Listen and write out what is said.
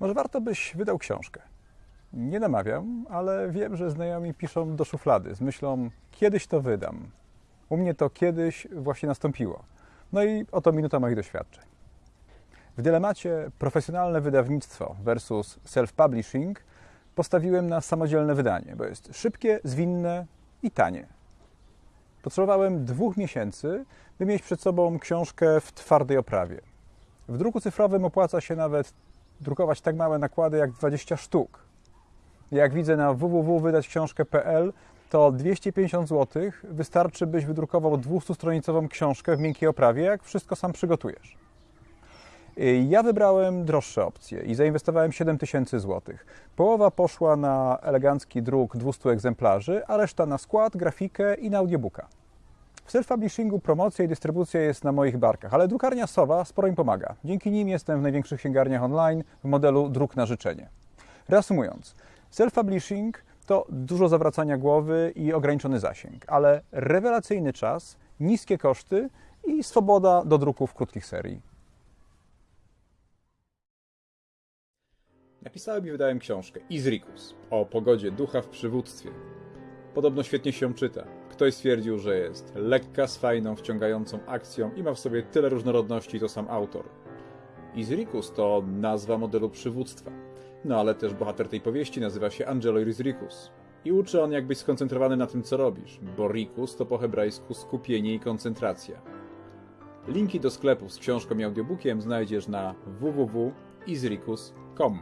Może warto byś wydał książkę. Nie namawiam, ale wiem, że znajomi piszą do szuflady z myślą, kiedyś to wydam. U mnie to kiedyś właśnie nastąpiło. No i oto minuta moich doświadczeń. W dylemacie profesjonalne wydawnictwo versus self-publishing postawiłem na samodzielne wydanie, bo jest szybkie, zwinne i tanie. Potrzebowałem dwóch miesięcy, by mieć przed sobą książkę w twardej oprawie. W druku cyfrowym opłaca się nawet drukować tak małe nakłady jak 20 sztuk. Jak widzę na www.wydać-książkę.pl, to 250 zł wystarczy, byś wydrukował 200-stronicową książkę w miękkiej oprawie, jak wszystko sam przygotujesz. Ja wybrałem droższe opcje i zainwestowałem 7000 zł. Połowa poszła na elegancki druk 200 egzemplarzy, a reszta na skład, grafikę i na audiobooka. W self-publishingu promocja i dystrybucja jest na moich barkach, ale drukarnia Sowa sporo im pomaga. Dzięki nim jestem w największych księgarniach online w modelu druk na życzenie. Reasumując, self-publishing to dużo zawracania głowy i ograniczony zasięg, ale rewelacyjny czas, niskie koszty i swoboda do druku w krótkich serii. Napisałem i wydałem książkę Izrikus o pogodzie ducha w przywództwie. Podobno świetnie się czyta. Ktoś stwierdził, że jest lekka, z fajną, wciągającą akcją i ma w sobie tyle różnorodności, to sam autor. Izrikus to nazwa modelu przywództwa. No ale też bohater tej powieści nazywa się Angelo Izrikus. I uczy on, jak być skoncentrowany na tym, co robisz, bo rikus to po hebrajsku skupienie i koncentracja. Linki do sklepów z książką i audiobookiem znajdziesz na www.izrikus.com.